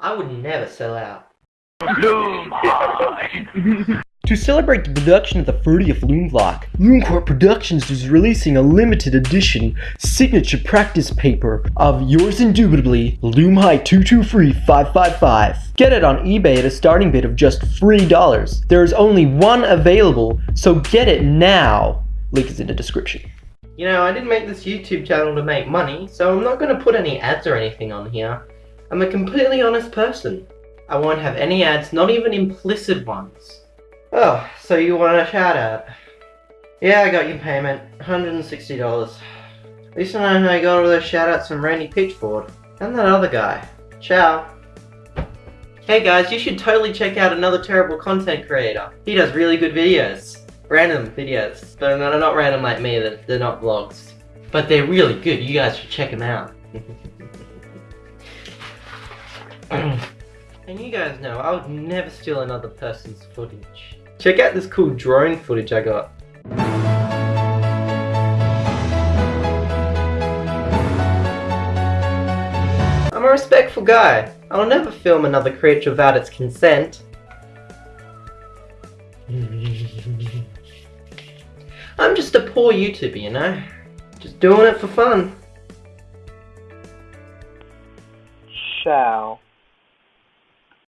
I would never sell out. To celebrate the production of the 30th Loom Vlog, LoomCorp Productions is releasing a limited edition signature practice paper of yours indubitably, Loom Height 223555. Get it on eBay at a starting bid of just $3. There is only one available, so get it now. Link is in the description. You know, I didn't make this YouTube channel to make money, so I'm not going to put any ads or anything on here. I'm a completely honest person. I won't have any ads, not even implicit ones. Oh, so you want a shout out? Yeah, I got your payment. $160. At least I know I got all those shout outs from Randy Pitchford. And that other guy. Ciao. Hey guys, you should totally check out another terrible content creator. He does really good videos. Random videos. But no, not random like me, they're, they're not vlogs. But they're really good, you guys should check them out. and you guys know, I would never steal another person's footage. Check out this cool drone footage I got. I'm a respectful guy. I'll never film another creature without its consent. I'm just a poor YouTuber, you know? Just doing it for fun. Shall.